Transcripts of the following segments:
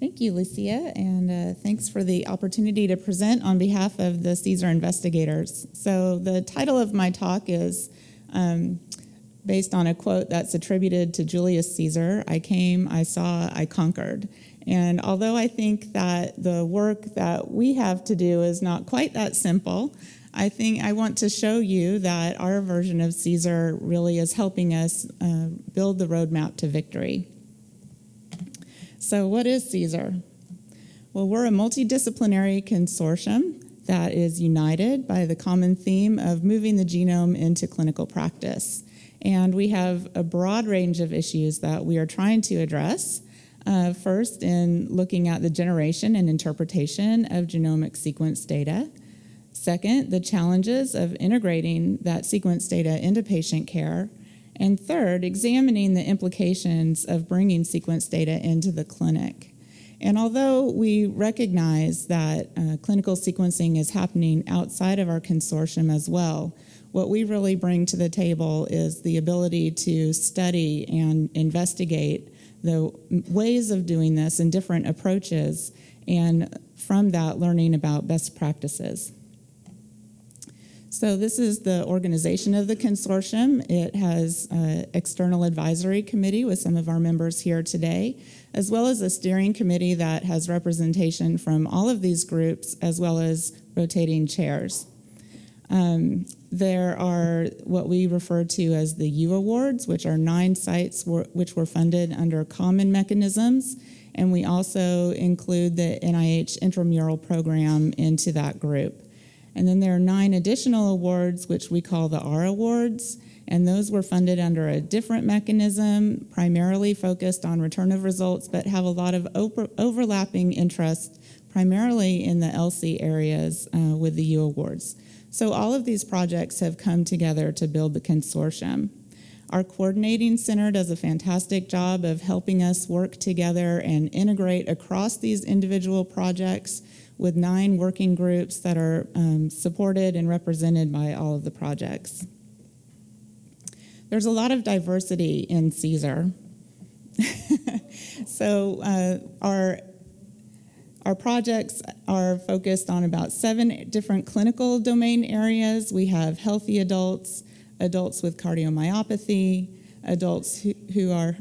Thank you, Lucia, and uh, thanks for the opportunity to present on behalf of the CSER investigators. So the title of my talk is um, based on a quote that's attributed to Julius Caesar, I came, I saw, I conquered. And although I think that the work that we have to do is not quite that simple, I think I want to show you that our version of CSER really is helping us uh, build the roadmap to victory. So what is CSER? Well, we're a multidisciplinary consortium that is united by the common theme of moving the genome into clinical practice. And we have a broad range of issues that we are trying to address. Uh, first, in looking at the generation and interpretation of genomic sequence data. Second, the challenges of integrating that sequence data into patient care. And third, examining the implications of bringing sequence data into the clinic. And although we recognize that uh, clinical sequencing is happening outside of our consortium as well, what we really bring to the table is the ability to study and investigate the ways of doing this and different approaches, and from that, learning about best practices. So this is the organization of the consortium. It has an external advisory committee with some of our members here today, as well as a steering committee that has representation from all of these groups, as well as rotating chairs. Um, there are what we refer to as the U Awards, which are nine sites which were funded under common mechanisms. And we also include the NIH intramural program into that group. And then there are nine additional awards, which we call the R Awards, and those were funded under a different mechanism, primarily focused on return of results, but have a lot of over overlapping interest, primarily in the ELSI areas uh, with the U Awards. So all of these projects have come together to build the consortium. Our coordinating center does a fantastic job of helping us work together and integrate across these individual projects with nine working groups that are um, supported and represented by all of the projects. There's a lot of diversity in CSER. so uh, our our projects are focused on about seven different clinical domain areas. We have healthy adults, adults with cardiomyopathy, adults who, who are,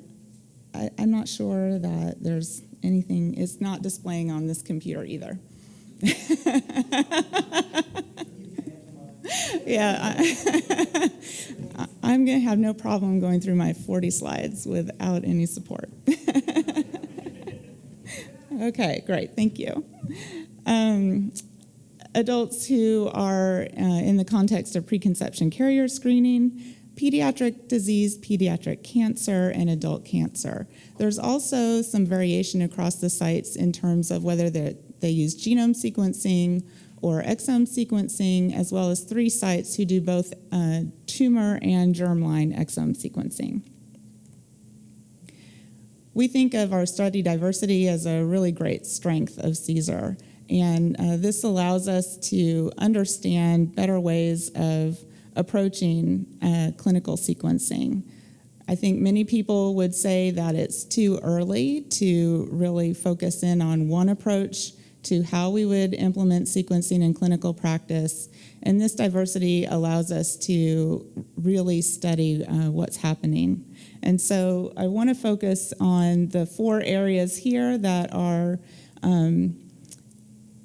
I, am not sure that there's anything, it's not displaying on this computer either. yeah, I, I'm going to have no problem going through my 40 slides without any support. okay, great, thank you. Um, adults who are uh, in the context of preconception carrier screening, pediatric disease, pediatric cancer, and adult cancer. There's also some variation across the sites in terms of whether they use genome sequencing or exome sequencing, as well as three sites who do both uh, tumor and germline exome sequencing. We think of our study diversity as a really great strength of CSER. And uh, this allows us to understand better ways of approaching uh, clinical sequencing. I think many people would say that it's too early to really focus in on one approach to how we would implement sequencing in clinical practice. And this diversity allows us to really study uh, what's happening. And so I want to focus on the four areas here that are um,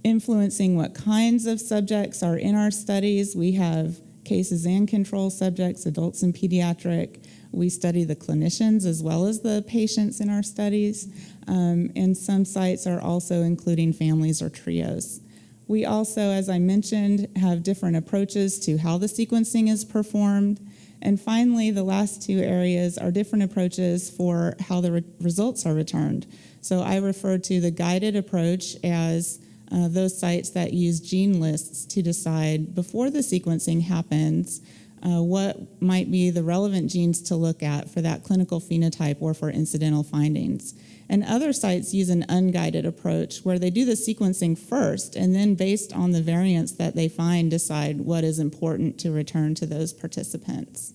influencing what kinds of subjects are in our studies. We have cases and control subjects, adults and pediatric. We study the clinicians as well as the patients in our studies. Um, and some sites are also including families or trios. We also, as I mentioned, have different approaches to how the sequencing is performed. And finally, the last two areas are different approaches for how the re results are returned. So I refer to the guided approach as uh, those sites that use gene lists to decide before the sequencing happens uh, what might be the relevant genes to look at for that clinical phenotype or for incidental findings. And other sites use an unguided approach where they do the sequencing first and then based on the variants that they find decide what is important to return to those participants.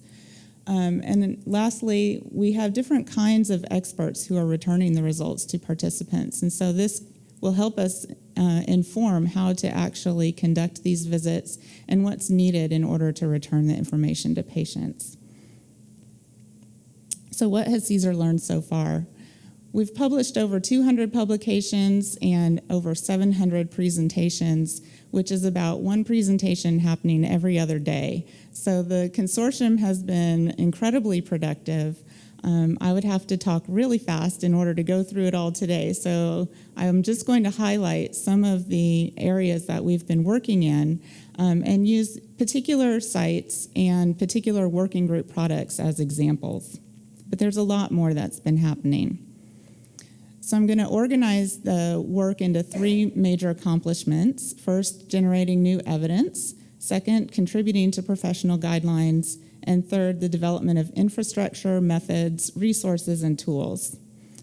Um, and lastly, we have different kinds of experts who are returning the results to participants. And so this will help us uh, inform how to actually conduct these visits and what's needed in order to return the information to patients. So what has CSER learned so far? We've published over 200 publications and over 700 presentations, which is about one presentation happening every other day. So the consortium has been incredibly productive. Um, I would have to talk really fast in order to go through it all today. So I'm just going to highlight some of the areas that we've been working in um, and use particular sites and particular working group products as examples. But there's a lot more that's been happening. So I'm going to organize the work into three major accomplishments. First, generating new evidence. Second, contributing to professional guidelines. And third, the development of infrastructure, methods, resources, and tools.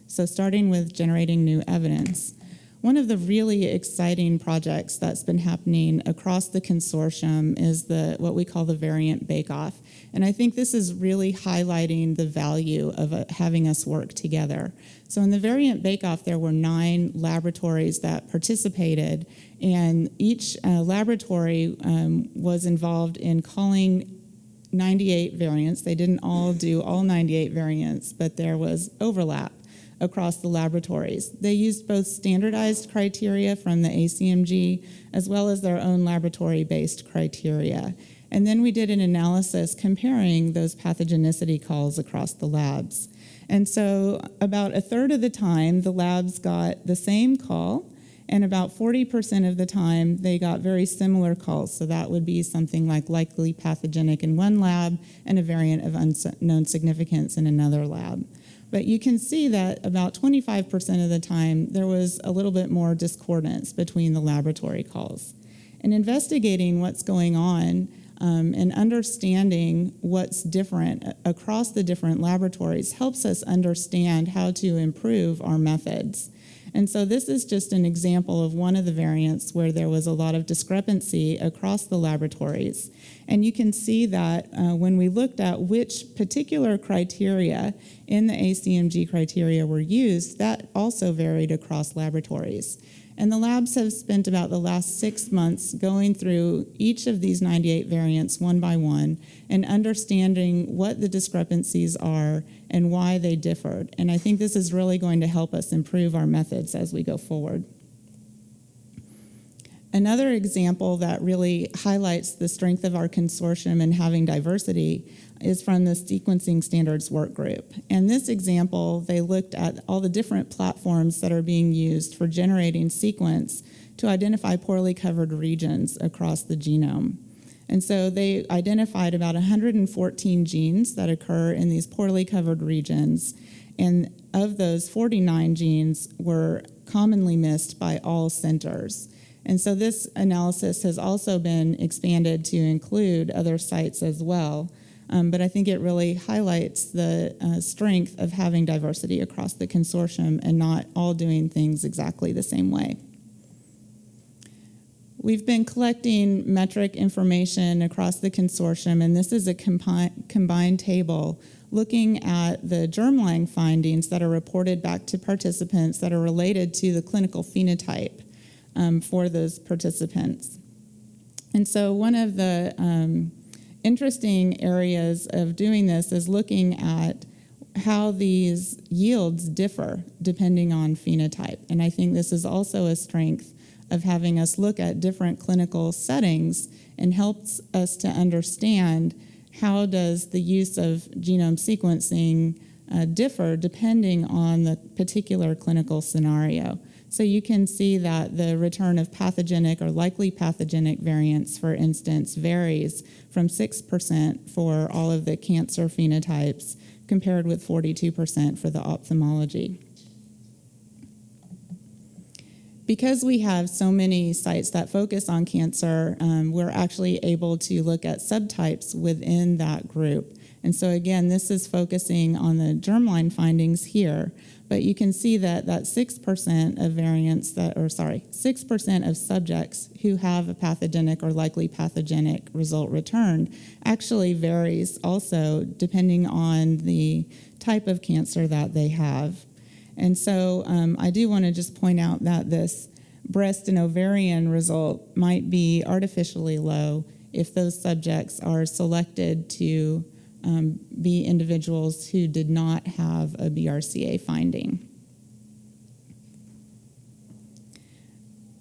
So starting with generating new evidence. One of the really exciting projects that's been happening across the consortium is the what we call the variant bake-off. And I think this is really highlighting the value of uh, having us work together. So in the variant bake-off, there were nine laboratories that participated, and each uh, laboratory um, was involved in calling 98 variants. They didn't all do all 98 variants, but there was overlap across the laboratories. They used both standardized criteria from the ACMG as well as their own laboratory-based criteria. And then we did an analysis comparing those pathogenicity calls across the labs. And so about a third of the time, the labs got the same call, and about 40% of the time, they got very similar calls. So that would be something like likely pathogenic in one lab and a variant of unknown significance in another lab. But you can see that about 25% of the time, there was a little bit more discordance between the laboratory calls. And investigating what's going on um, and understanding what's different across the different laboratories helps us understand how to improve our methods. And so this is just an example of one of the variants where there was a lot of discrepancy across the laboratories. And you can see that uh, when we looked at which particular criteria in the ACMG criteria were used, that also varied across laboratories. And the labs have spent about the last six months going through each of these 98 variants one by one and understanding what the discrepancies are and why they differed. And I think this is really going to help us improve our methods as we go forward. Another example that really highlights the strength of our consortium and having diversity is from the sequencing standards work group. And this example, they looked at all the different platforms that are being used for generating sequence to identify poorly covered regions across the genome. And so they identified about 114 genes that occur in these poorly covered regions. And of those, 49 genes were commonly missed by all centers. And so this analysis has also been expanded to include other sites as well. Um, but I think it really highlights the uh, strength of having diversity across the consortium and not all doing things exactly the same way. We've been collecting metric information across the consortium, and this is a combi combined table looking at the germline findings that are reported back to participants that are related to the clinical phenotype um, for those participants. And so one of the um, interesting areas of doing this is looking at how these yields differ depending on phenotype. And I think this is also a strength of having us look at different clinical settings and helps us to understand how does the use of genome sequencing uh, differ depending on the particular clinical scenario. So you can see that the return of pathogenic or likely pathogenic variants, for instance, varies from 6% for all of the cancer phenotypes compared with 42% for the ophthalmology. Because we have so many sites that focus on cancer, um, we're actually able to look at subtypes within that group. And so again, this is focusing on the germline findings here, but you can see that that 6% of variants that, or sorry, 6% of subjects who have a pathogenic or likely pathogenic result returned actually varies also depending on the type of cancer that they have. And so um, I do want to just point out that this breast and ovarian result might be artificially low if those subjects are selected to um, be individuals who did not have a BRCA finding.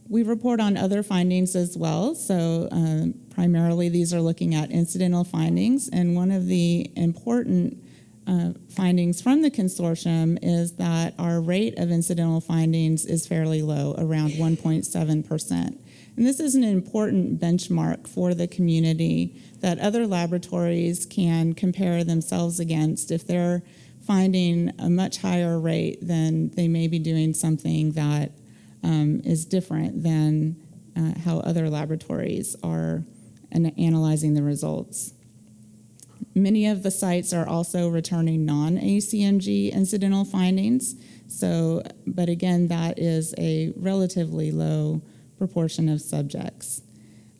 We report on other findings as well. So uh, primarily these are looking at incidental findings. And one of the important uh, findings from the consortium is that our rate of incidental findings is fairly low, around 1.7%. And this is an important benchmark for the community that other laboratories can compare themselves against. If they're finding a much higher rate, then they may be doing something that um, is different than uh, how other laboratories are analyzing the results. Many of the sites are also returning non-ACMG incidental findings. So, but again, that is a relatively low proportion of subjects.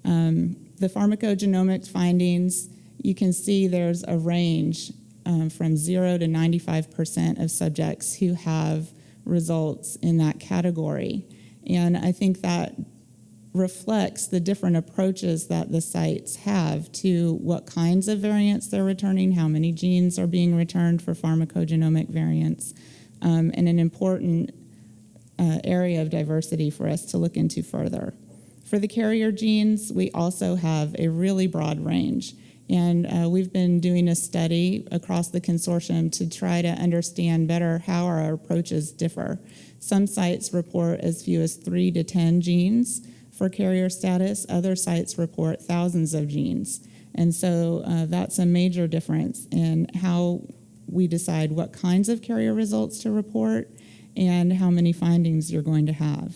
Um, the pharmacogenomic findings, you can see there's a range um, from 0 to 95% of subjects who have results in that category. And I think that reflects the different approaches that the sites have to what kinds of variants they're returning, how many genes are being returned for pharmacogenomic variants, um, and an important uh, area of diversity for us to look into further. For the carrier genes, we also have a really broad range. And uh, we've been doing a study across the consortium to try to understand better how our approaches differ. Some sites report as few as three to 10 genes for carrier status. Other sites report thousands of genes. And so uh, that's a major difference in how we decide what kinds of carrier results to report and how many findings you're going to have.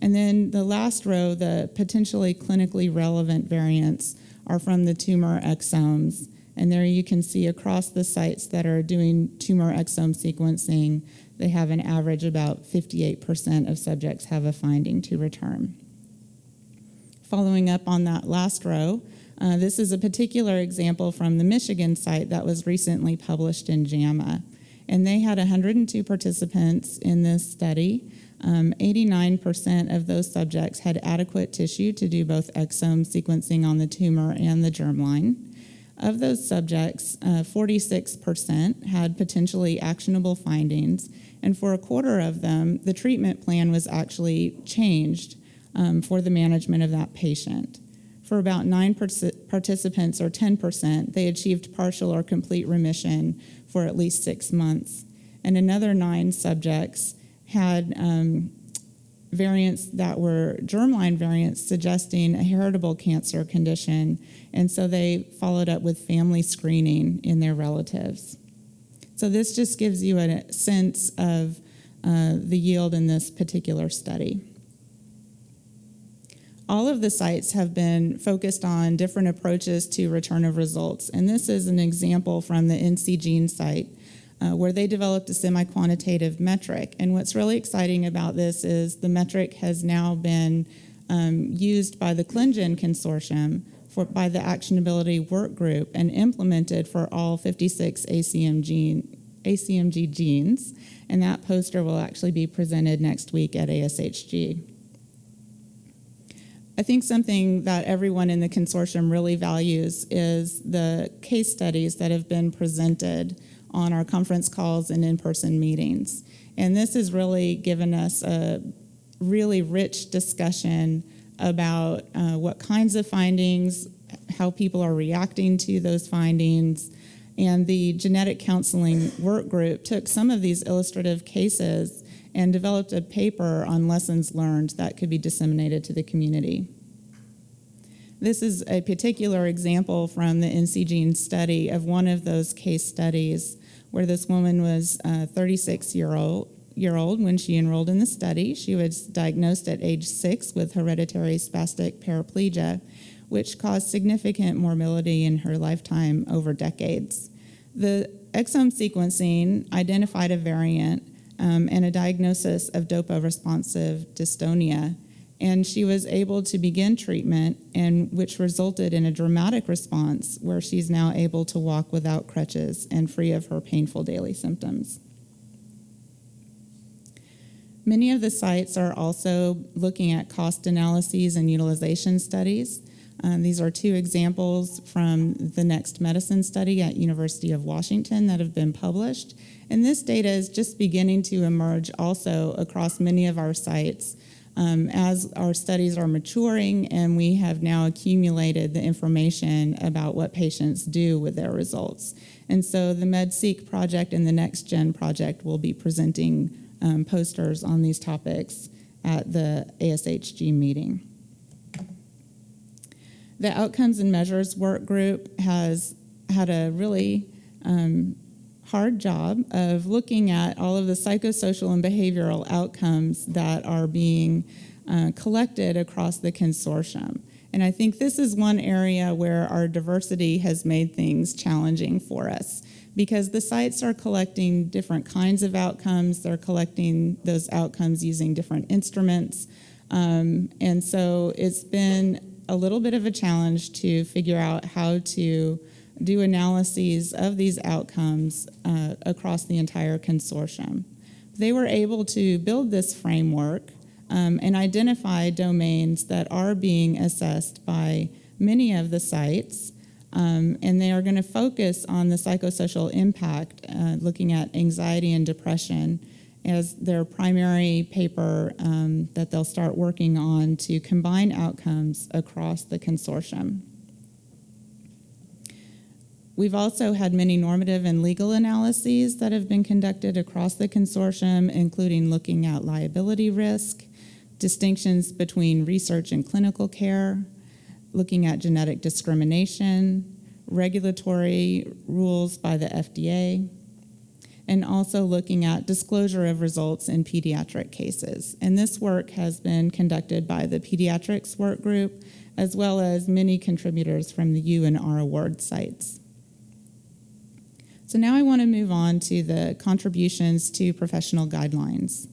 And then the last row, the potentially clinically relevant variants are from the tumor exomes. And there you can see across the sites that are doing tumor exome sequencing, they have an average about 58% of subjects have a finding to return. Following up on that last row, uh, this is a particular example from the Michigan site that was recently published in JAMA. And they had 102 participants in this study. 89% um, of those subjects had adequate tissue to do both exome sequencing on the tumor and the germline. Of those subjects, 46% uh, had potentially actionable findings, and for a quarter of them, the treatment plan was actually changed um, for the management of that patient. For about nine participants, or 10%, they achieved partial or complete remission for at least six months. And another nine subjects had um, variants that were germline variants suggesting a heritable cancer condition. And so they followed up with family screening in their relatives. So this just gives you a sense of uh, the yield in this particular study all of the sites have been focused on different approaches to return of results. And this is an example from the NC Gene site uh, where they developed a semi-quantitative metric. And what's really exciting about this is the metric has now been um, used by the ClinGen consortium for, by the actionability work group and implemented for all 56 ACM gene, ACMG genes. And that poster will actually be presented next week at ASHG. I think something that everyone in the consortium really values is the case studies that have been presented on our conference calls and in-person meetings. And this has really given us a really rich discussion about uh, what kinds of findings, how people are reacting to those findings, and the genetic counseling work group took some of these illustrative cases and developed a paper on lessons learned that could be disseminated to the community. This is a particular example from the NC Gene study of one of those case studies where this woman was uh, 36 year old, year old when she enrolled in the study. She was diagnosed at age six with hereditary spastic paraplegia, which caused significant morbidity in her lifetime over decades. The exome sequencing identified a variant um, and a diagnosis of DOPA responsive dystonia. And she was able to begin treatment, and which resulted in a dramatic response where she's now able to walk without crutches and free of her painful daily symptoms. Many of the sites are also looking at cost analyses and utilization studies. Um, these are two examples from the Next Medicine study at University of Washington that have been published. And this data is just beginning to emerge also across many of our sites um, as our studies are maturing and we have now accumulated the information about what patients do with their results. And so the MedSeq project and the NextGen project will be presenting um, posters on these topics at the ASHG meeting. The Outcomes and Measures Work Group has had a really um, hard job of looking at all of the psychosocial and behavioral outcomes that are being uh, collected across the consortium. And I think this is one area where our diversity has made things challenging for us because the sites are collecting different kinds of outcomes. They're collecting those outcomes using different instruments. Um, and so it's been a little bit of a challenge to figure out how to do analyses of these outcomes uh, across the entire consortium. They were able to build this framework um, and identify domains that are being assessed by many of the sites um, and they are going to focus on the psychosocial impact, uh, looking at anxiety and depression as their primary paper um, that they'll start working on to combine outcomes across the consortium. We've also had many normative and legal analyses that have been conducted across the consortium, including looking at liability risk, distinctions between research and clinical care, looking at genetic discrimination, regulatory rules by the FDA, and also looking at disclosure of results in pediatric cases. And this work has been conducted by the Pediatrics Work Group, as well as many contributors from the U and R award sites. So now I want to move on to the contributions to professional guidelines.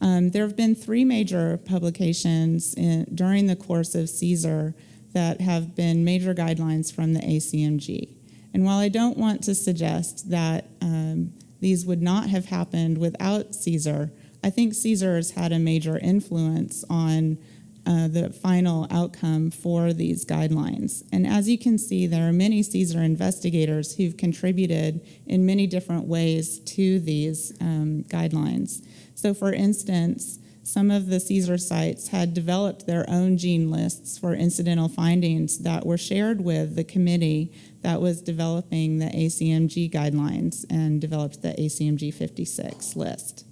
Um, there have been three major publications in, during the course of CSER that have been major guidelines from the ACMG. And while I don't want to suggest that um, these would not have happened without CSER, I think CSER has had a major influence on uh, the final outcome for these guidelines. And as you can see, there are many CSER investigators who've contributed in many different ways to these um, guidelines. So for instance, some of the CSER sites had developed their own gene lists for incidental findings that were shared with the committee that was developing the ACMG guidelines and developed the ACMG 56 list.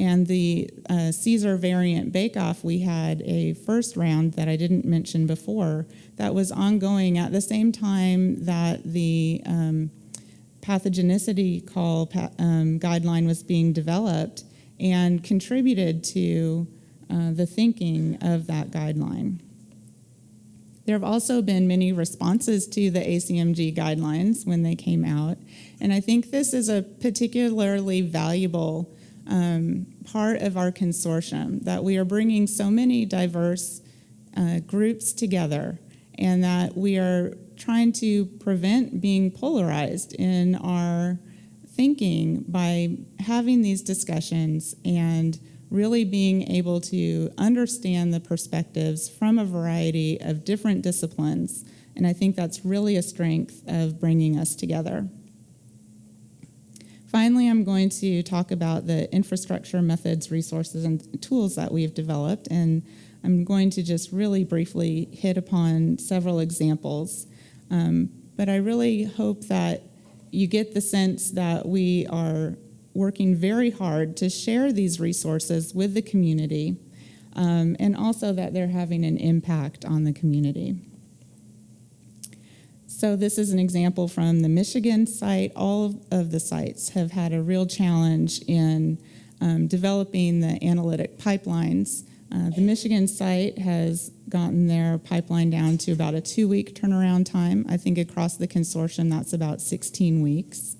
And the uh, CSER variant bake-off, we had a first round that I didn't mention before that was ongoing at the same time that the um, pathogenicity call um, guideline was being developed and contributed to uh, the thinking of that guideline. There have also been many responses to the ACMG guidelines when they came out, and I think this is a particularly valuable um, part of our consortium, that we are bringing so many diverse uh, groups together and that we are trying to prevent being polarized in our thinking by having these discussions and really being able to understand the perspectives from a variety of different disciplines. And I think that's really a strength of bringing us together. Finally, I'm going to talk about the infrastructure, methods, resources, and tools that we've developed. And I'm going to just really briefly hit upon several examples. Um, but I really hope that you get the sense that we are working very hard to share these resources with the community um, and also that they're having an impact on the community. So this is an example from the Michigan site. All of the sites have had a real challenge in um, developing the analytic pipelines Uh, the Michigan site has gotten their pipeline down to about a two week turnaround time. I think across the consortium, that's about 16 weeks.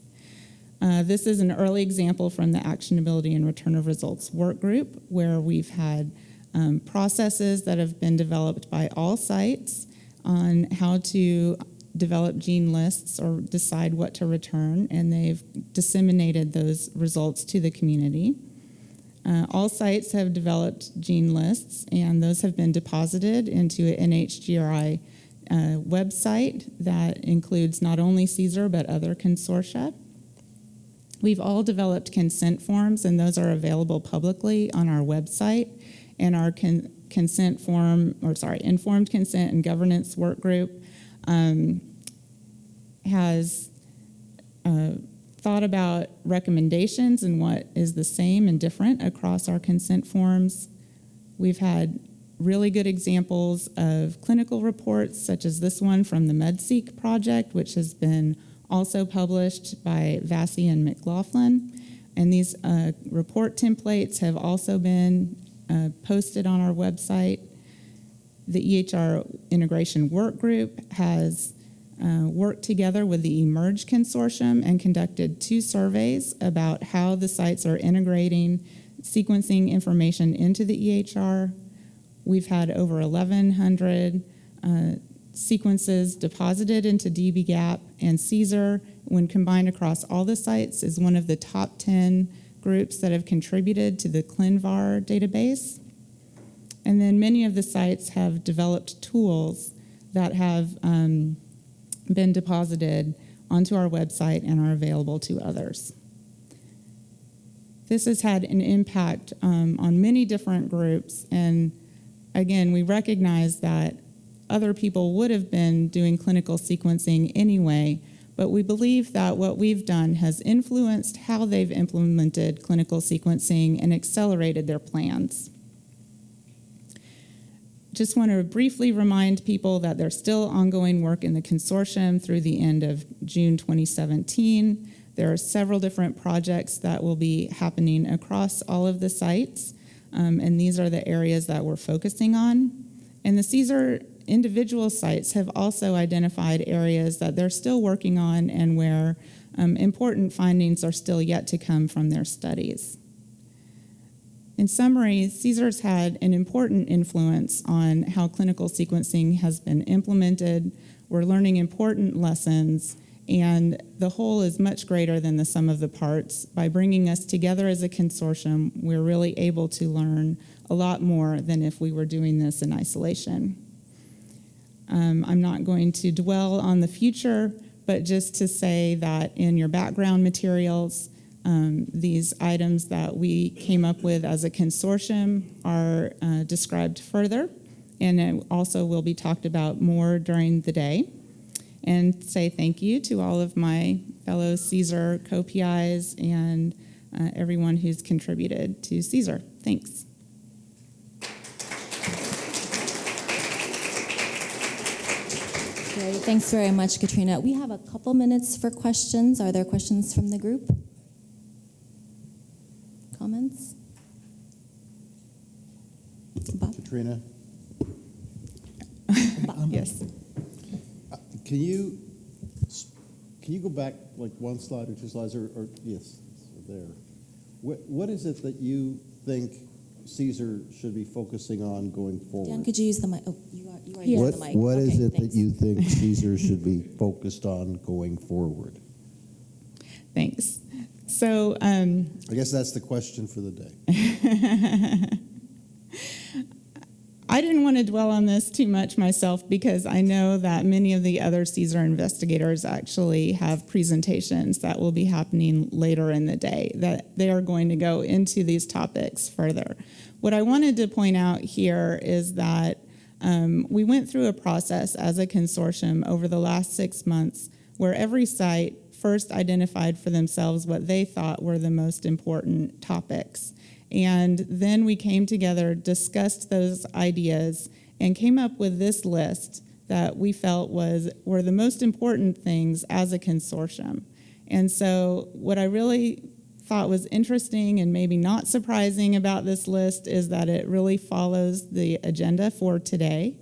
Uh, this is an early example from the Actionability and Return of Results work group where we've had um, processes that have been developed by all sites on how to develop gene lists or decide what to return, and they've disseminated those results to the community. Uh, all sites have developed gene lists, and those have been deposited into an NHGRI uh, website that includes not only CSER but other consortia. We've all developed consent forms, and those are available publicly on our website. And our con consent form, or sorry, informed consent and governance work group um, has uh, thought about recommendations and what is the same and different across our consent forms. We've had really good examples of clinical reports, such as this one from the MedSeq project, which has been also published by Vassy and McLaughlin. And these uh, report templates have also been uh, posted on our website. The EHR Integration Work Group has uh, worked together with the eMERGE Consortium and conducted two surveys about how the sites are integrating sequencing information into the EHR. We've had over 1,100 uh, sequences deposited into dbGaP and CSER, when combined across all the sites, is one of the top 10 groups that have contributed to the ClinVar database. And then many of the sites have developed tools that have um, been deposited onto our website and are available to others. This has had an impact um, on many different groups, and again, we recognize that other people would have been doing clinical sequencing anyway, but we believe that what we've done has influenced how they've implemented clinical sequencing and accelerated their plans just want to briefly remind people that there's still ongoing work in the consortium through the end of June 2017. There are several different projects that will be happening across all of the sites, um, and these are the areas that we're focusing on. And the CSER individual sites have also identified areas that they're still working on and where um, important findings are still yet to come from their studies. In summary, CSER's had an important influence on how clinical sequencing has been implemented. We're learning important lessons, and the whole is much greater than the sum of the parts. By bringing us together as a consortium, we're really able to learn a lot more than if we were doing this in isolation. Um, I'm not going to dwell on the future, but just to say that in your background materials, um, these items that we came up with as a consortium are uh, described further and also will be talked about more during the day. And say thank you to all of my fellow CSER co-PIs and uh, everyone who's contributed to CSER. Thanks. Great, thanks very much, Katrina. We have a couple minutes for questions. Are there questions from the group? Comments? Bob? Katrina? Bob. Yes. Uh, can you can you go back like one slide or two slides or, or yes, there. What what is it that you think CSER should be focusing on going forward? Dan, could you use the mic? Oh, you are you are yes. using the mic. What okay, is it thanks. that you think CSER should be focused on going forward? Thanks. So um, I guess that's the question for the day. I didn't want to dwell on this too much myself because I know that many of the other CSER investigators actually have presentations that will be happening later in the day that they are going to go into these topics further. What I wanted to point out here is that um, we went through a process as a consortium over the last six months where every site first identified for themselves what they thought were the most important topics. And then we came together, discussed those ideas, and came up with this list that we felt was were the most important things as a consortium. And so what I really thought was interesting and maybe not surprising about this list is that it really follows the agenda for today.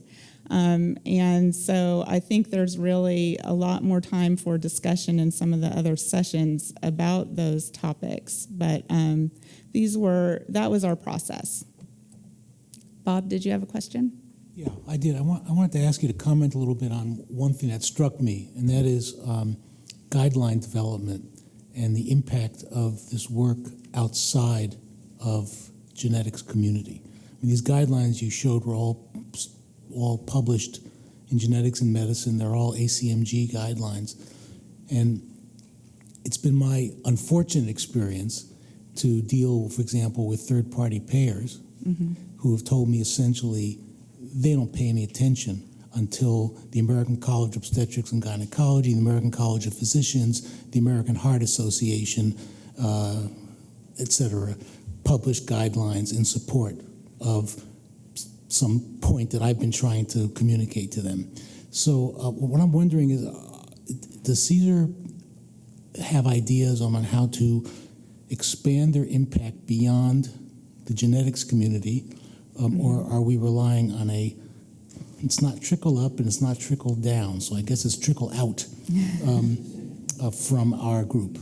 Um, and so I think there's really a lot more time for discussion in some of the other sessions about those topics. But um, these were, that was our process. Bob, did you have a question? Yeah, I did. I, want, I wanted to ask you to comment a little bit on one thing that struck me, and that is um, guideline development and the impact of this work outside of genetics community. I mean, these guidelines you showed were all all published in genetics and medicine. They're all ACMG guidelines, and it's been my unfortunate experience to deal, for example, with third-party payers who have told me essentially they don't pay any attention until the American College of Obstetrics and Gynecology, the American College of Physicians, the American Heart Association, uh, et cetera, publish guidelines in support of some point that I've been trying to communicate to them. So uh, what I'm wondering is, uh, does CSER have ideas on how to expand their impact beyond the genetics community, um, or are we relying on a? It's not trickle up and it's not trickle down, so I guess it's trickle out um, uh, from our group.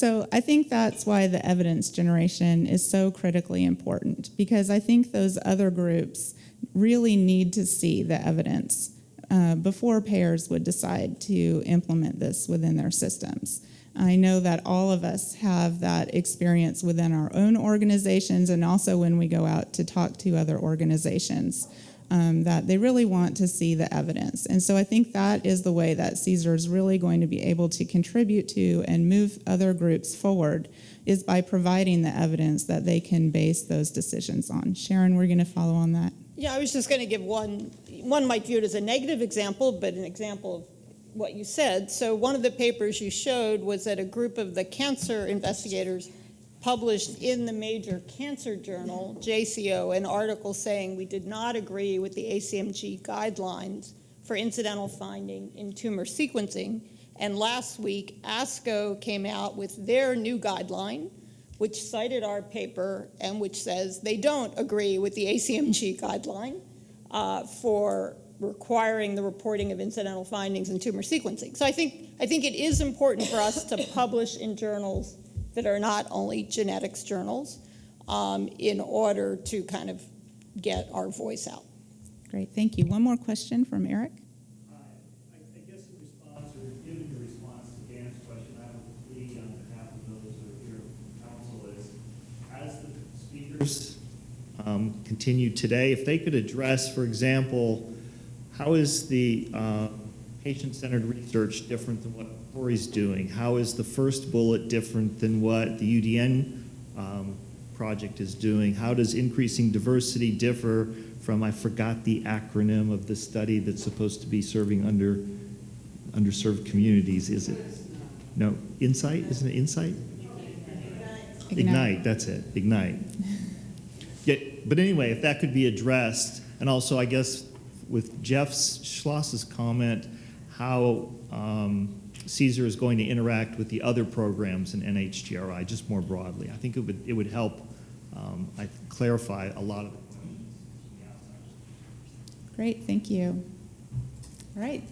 So I think that's why the evidence generation is so critically important because I think those other groups really need to see the evidence uh, before payers would decide to implement this within their systems. I know that all of us have that experience within our own organizations and also when we go out to talk to other organizations. Um, that they really want to see the evidence. And so I think that is the way that CSER is really going to be able to contribute to and move other groups forward is by providing the evidence that they can base those decisions on. Sharon, we're going to follow on that. Yeah, I was just going to give one, one might view it as a negative example, but an example of what you said. So one of the papers you showed was that a group of the cancer investigators published in the major cancer journal, JCO, an article saying we did not agree with the ACMG guidelines for incidental finding in tumor sequencing. And last week, ASCO came out with their new guideline, which cited our paper and which says they don't agree with the ACMG guideline uh, for requiring the reporting of incidental findings in tumor sequencing. So I think, I think it is important for us to publish in journals that are not only genetics journals um, in order to kind of get our voice out. Great, thank you. One more question from Eric. Hi. I I guess in response, or given your response to Dan's question, I would plea on behalf of those who are here, council is, as the speakers um, continue today, if they could address, for example, how is the uh, patient-centered research different than what PCORI's doing? How is the first bullet different than what the UDN um, project is doing? How does increasing diversity differ from, I forgot the acronym of the study that's supposed to be serving under, underserved communities, is it? No, Insight, isn't it Insight? Ignite, that's it, Ignite. Yeah, but anyway, if that could be addressed, and also, I guess, with Jeff Schloss's comment, how um, CSER is going to interact with the other programs in NHGRI, just more broadly. I think it would, it would help um, I clarify a lot of it. Great, thank you. All right,